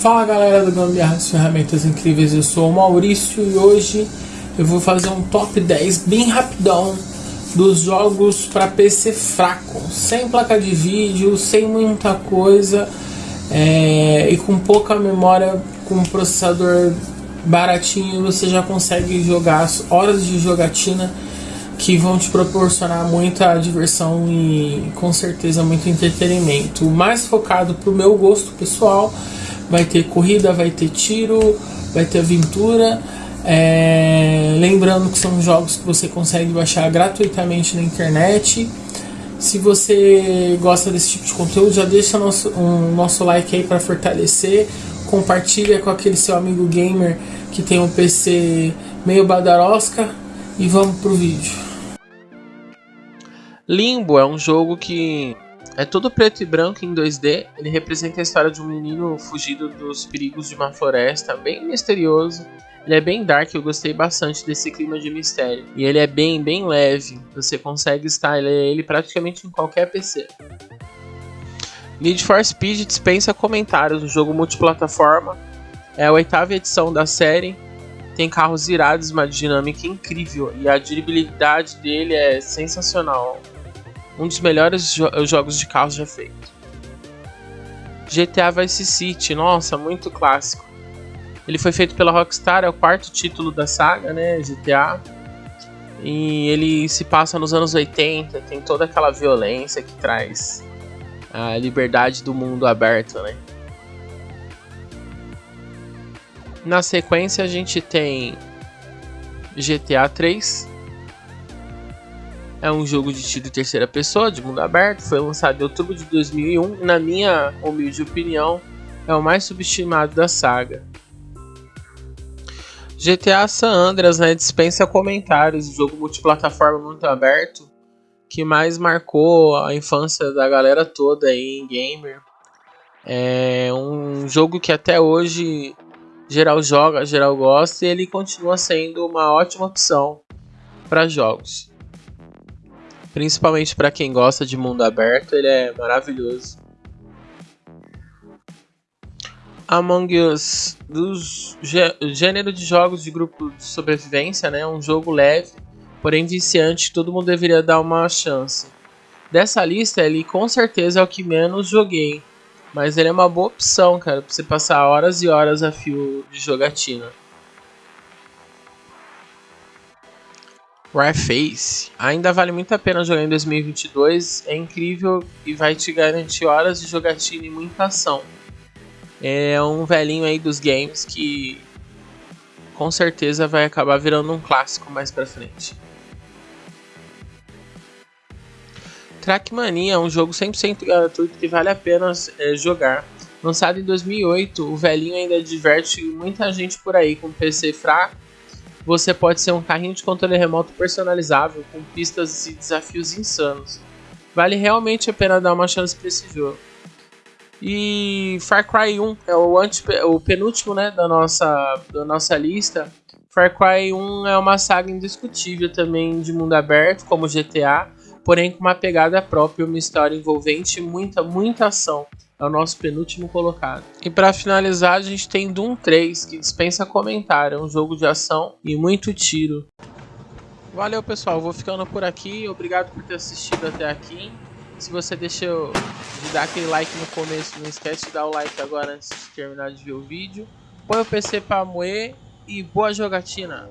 Fala galera do Gambiarras Ferramentas Incríveis, eu sou o Maurício e hoje eu vou fazer um top 10 bem rapidão dos jogos para PC fraco, sem placa de vídeo, sem muita coisa é, e com pouca memória, com um processador baratinho você já consegue jogar as horas de jogatina que vão te proporcionar muita diversão e com certeza muito entretenimento. Mais focado pro meu gosto pessoal, vai ter corrida, vai ter tiro, vai ter aventura. É... Lembrando que são jogos que você consegue baixar gratuitamente na internet. Se você gosta desse tipo de conteúdo, já deixa nosso, um nosso like aí para fortalecer. Compartilha com aquele seu amigo gamer que tem um PC meio badarosca. E vamos pro vídeo. Limbo é um jogo que é todo preto e branco em 2D. Ele representa a história de um menino fugido dos perigos de uma floresta, bem misterioso. Ele é bem dark, eu gostei bastante desse clima de mistério. E ele é bem, bem leve. Você consegue estar ele praticamente em qualquer PC. Need for Speed dispensa comentários, um jogo multiplataforma. É a oitava edição da série tem carros irados, uma dinâmica incrível e a durabilidade dele é sensacional um dos melhores jo jogos de carros já feito. GTA Vice City, nossa, muito clássico. Ele foi feito pela Rockstar, é o quarto título da saga, né, GTA. E ele se passa nos anos 80, tem toda aquela violência que traz a liberdade do mundo aberto, né? Na sequência a gente tem GTA 3, é um jogo de tiro em terceira pessoa, de mundo aberto, foi lançado em outubro de 2001 e, na minha humilde opinião, é o mais subestimado da saga. GTA San Andreas né, dispensa comentários, jogo multiplataforma muito aberto, que mais marcou a infância da galera toda aí em gamer. É um jogo que até hoje geral joga, geral gosta e ele continua sendo uma ótima opção para jogos. Principalmente para quem gosta de mundo aberto, ele é maravilhoso. Among Us, dos gênero de jogos de grupo de sobrevivência, né? Um jogo leve, porém viciante, todo mundo deveria dar uma chance. Dessa lista, ele com certeza é o que menos joguei, mas ele é uma boa opção, cara, para você passar horas e horas a fio de jogatina. Warface ainda vale muito a pena jogar em 2022, é incrível e vai te garantir horas de jogatina e muita ação. É um velhinho aí dos games que com certeza vai acabar virando um clássico mais pra frente. Trackmania é um jogo 100% gratuito que vale a pena é, jogar. Lançado em 2008, o velhinho ainda diverte muita gente por aí com PC fraco você pode ser um carrinho de controle remoto personalizável com pistas e desafios insanos. Vale realmente a pena dar uma chance para esse jogo. E Far Cry 1 é o, o penúltimo né, da, nossa, da nossa lista. Far Cry 1 é uma saga indiscutível também de mundo aberto, como GTA, porém com uma pegada própria, uma história envolvente e muita, muita ação é o nosso penúltimo colocado. E para finalizar, a gente tem Doom 3, que dispensa comentário, é um jogo de ação e muito tiro. Valeu pessoal, vou ficando por aqui, obrigado por ter assistido até aqui. Se você deixou de dar aquele like no começo, não esquece de dar o like agora antes de terminar de ver o vídeo. Põe o PC para moer e boa jogatina!